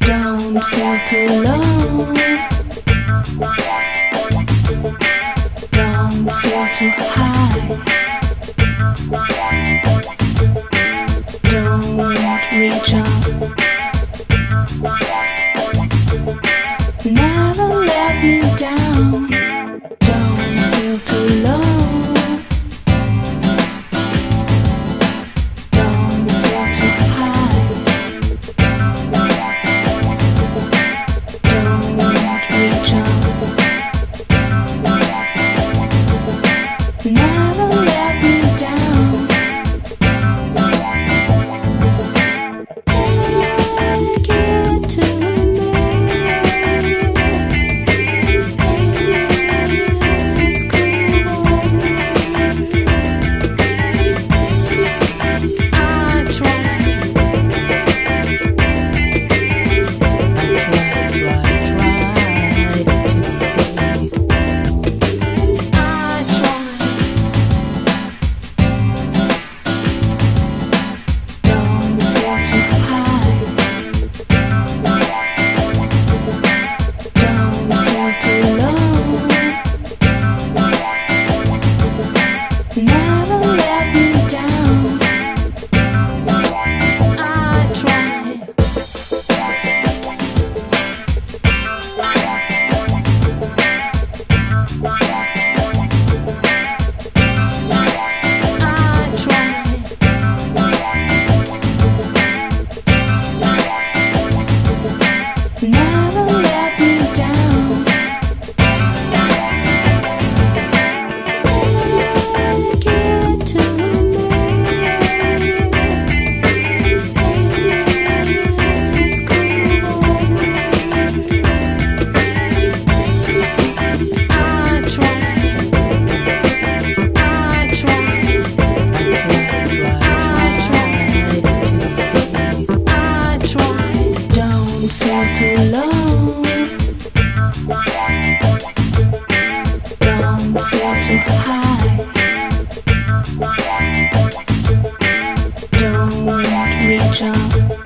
Don't feel too low. Don't feel too high. Don't reach up. Never let me down. Don't feel too low. down. fall too low Don't sail too high. Don't reach up.